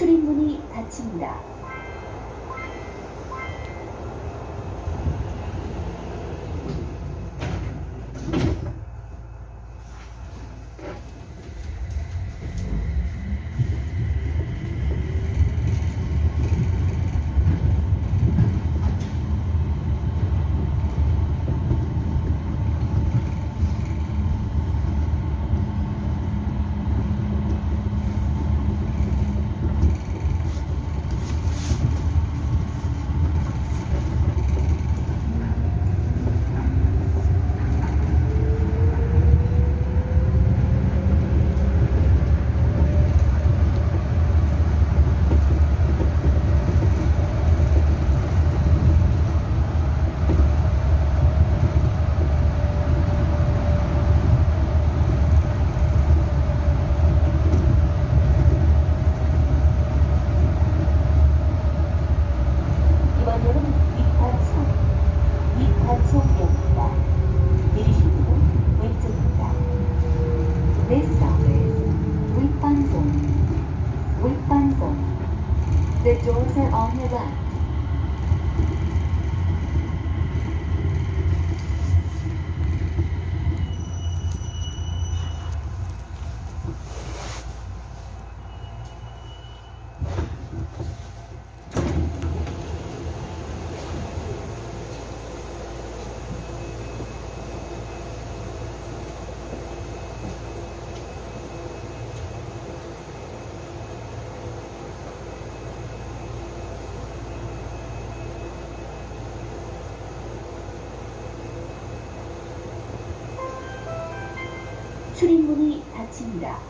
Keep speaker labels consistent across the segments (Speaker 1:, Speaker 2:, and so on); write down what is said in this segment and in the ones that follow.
Speaker 1: 출입문이 닫힙니다. do that.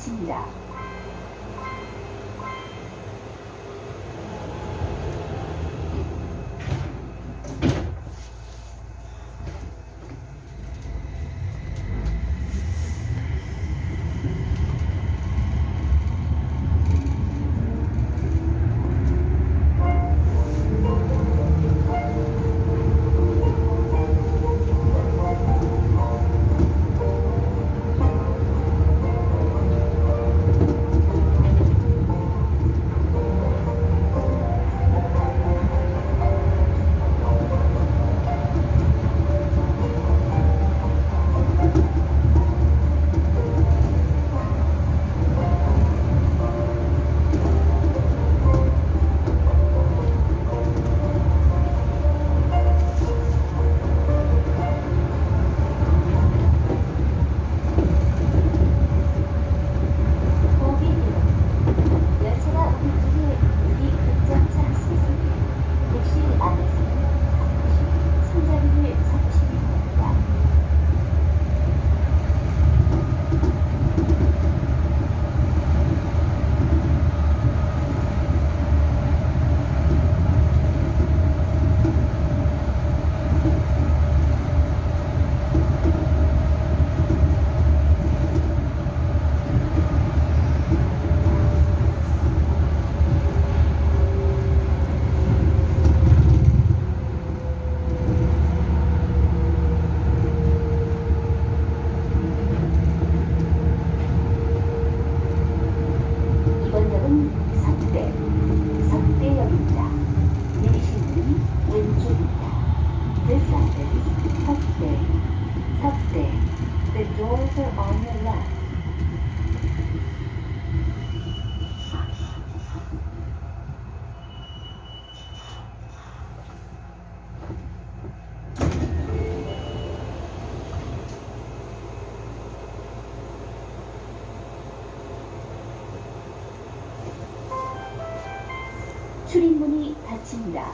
Speaker 1: 마칩니다. 출입문이 닫힙니다.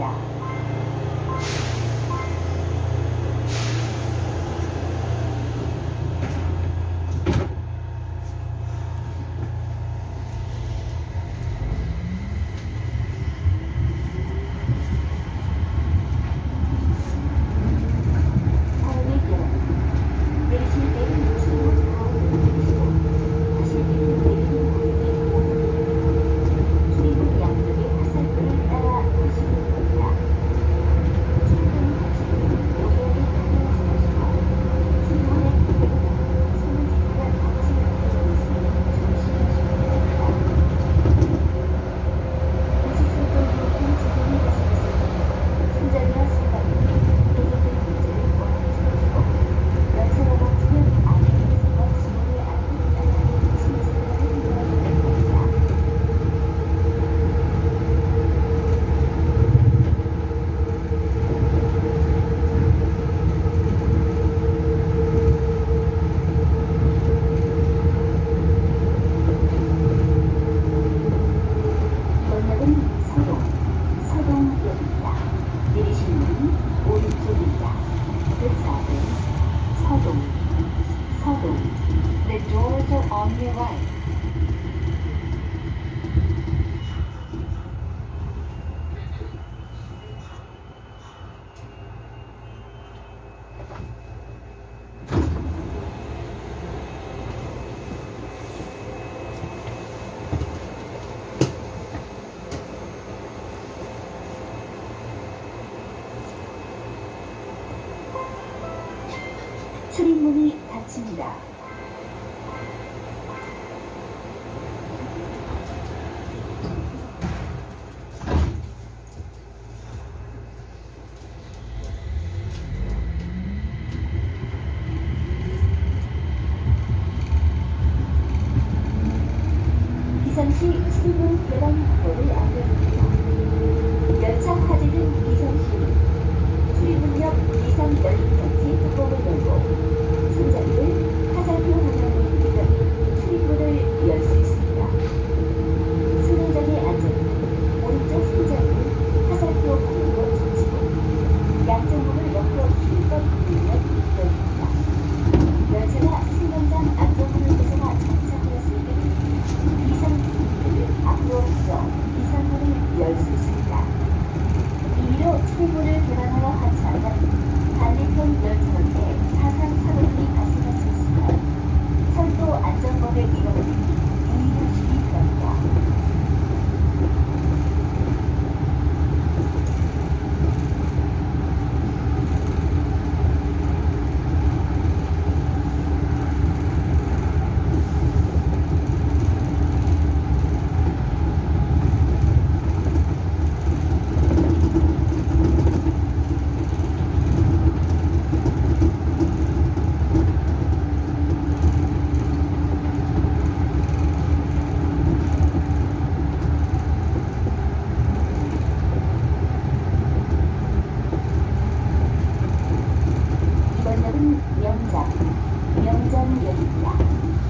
Speaker 1: 닫 on your right. 17분 계단 확보를 안내합니다. 연착하지는 이상시 출입문역 이상 열리까지 뚜껑을 열고 손잡이를 화살표 하나로 이어 출입문을 열 수 있습니다. そうです。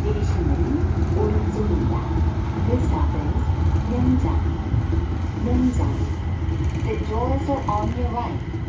Speaker 1: 내리실 문은 오른쪽입니다. This stop is 명장, 명장. The doors are on your right.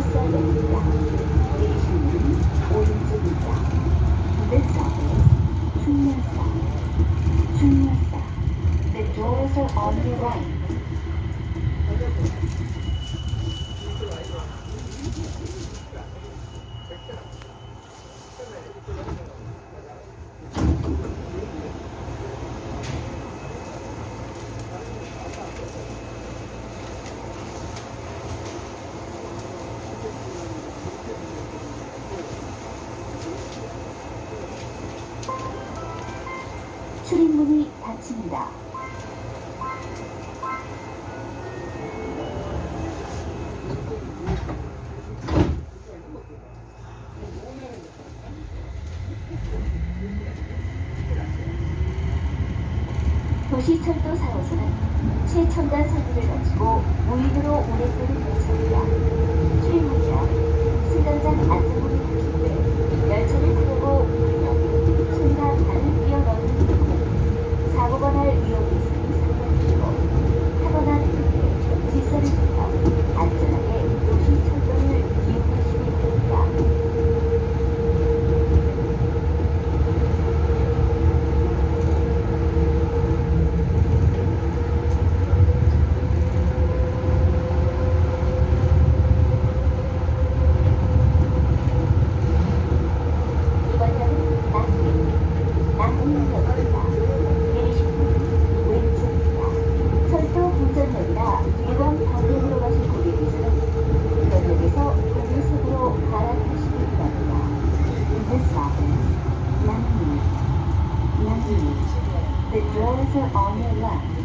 Speaker 1: the second left. 도시철도 4호선은 최첨단 설비를 갖추고 무인으로 운행되는 열차입니다. 출입문이나 승강장 안전문이 닫힌 후에 열차를 타려고 누르면 손과 발을 끼어넣는 경우 사고가 날 위험이 있으니 상관이고 타거나 질서를 지켜 안전하게 도시철도를 이용하시기 doors are on your left.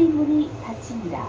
Speaker 1: 출입문이 닫힙니다.